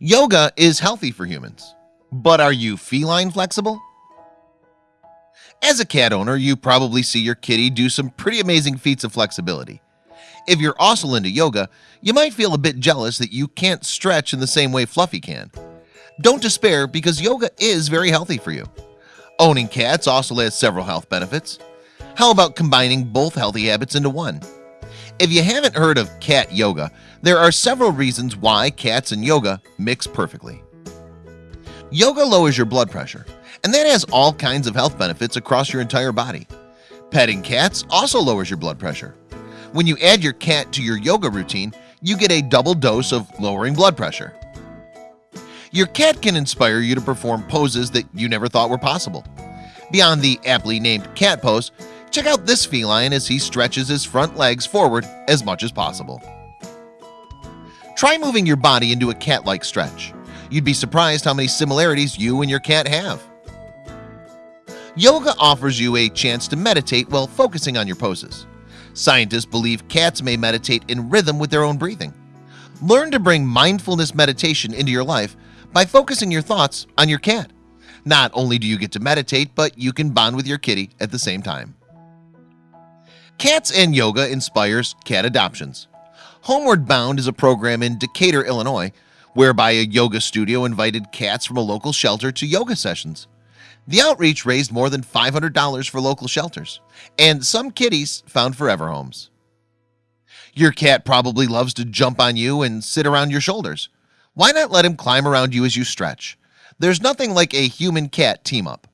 Yoga is healthy for humans, but are you feline flexible? As a cat owner, you probably see your kitty do some pretty amazing feats of flexibility. If you're also into yoga, you might feel a bit jealous that you can't stretch in the same way Fluffy can. Don't despair because yoga is very healthy for you. Owning cats also has several health benefits. How about combining both healthy habits into one? If you haven't heard of cat yoga, there are several reasons why cats and yoga mix perfectly. Yoga lowers your blood pressure, and that has all kinds of health benefits across your entire body. Petting cats also lowers your blood pressure. When you add your cat to your yoga routine, you get a double dose of lowering blood pressure. Your cat can inspire you to perform poses that you never thought were possible. Beyond the aptly named cat pose, Check out this feline as he stretches his front legs forward as much as possible. Try moving your body into a cat-like stretch. You'd be surprised how many similarities you and your cat have. Yoga offers you a chance to meditate while focusing on your poses. Scientists believe cats may meditate in rhythm with their own breathing. Learn to bring mindfulness meditation into your life by focusing your thoughts on your cat. Not only do you get to meditate, but you can bond with your kitty at the same time. Cats and Yoga inspires cat adoptions. Homeward Bound is a program in Decatur, Illinois Whereby a yoga studio invited cats from a local shelter to yoga sessions. The outreach raised more than $500 for local shelters and some kitties found forever homes. Your cat probably loves to jump on you and sit around your shoulders Why not let him climb around you as you stretch? There's nothing like a human cat team up